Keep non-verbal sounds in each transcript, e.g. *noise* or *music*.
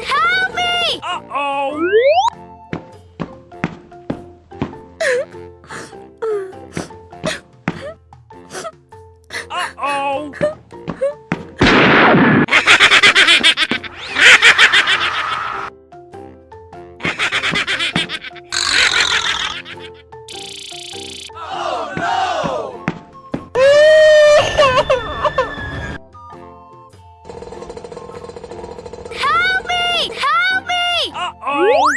Help me! Uh-oh! oh.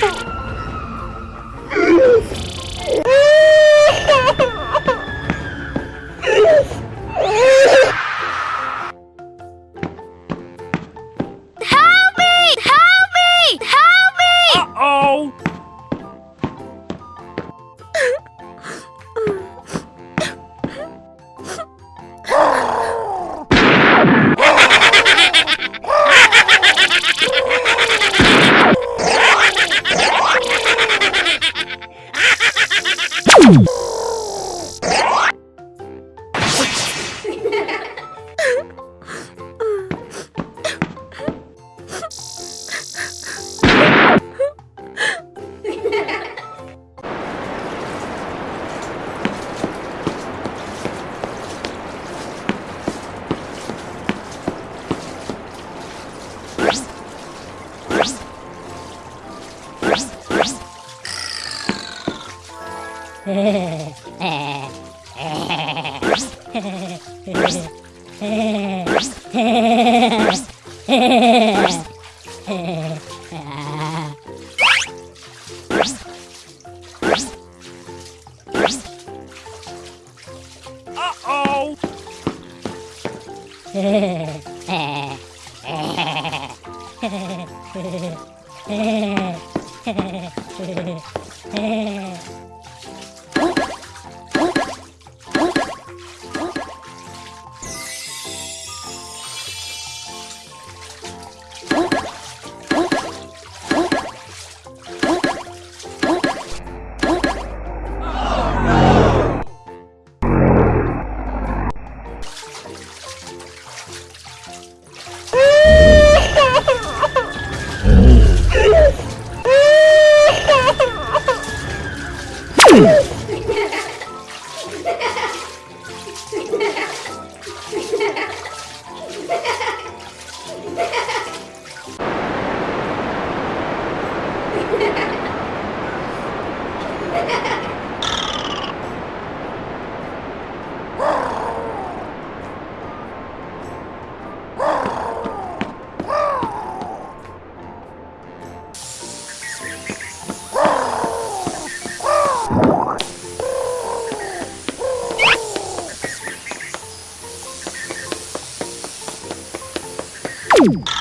Oh! Uh-oh! *laughs* *laughs* Oh, yes!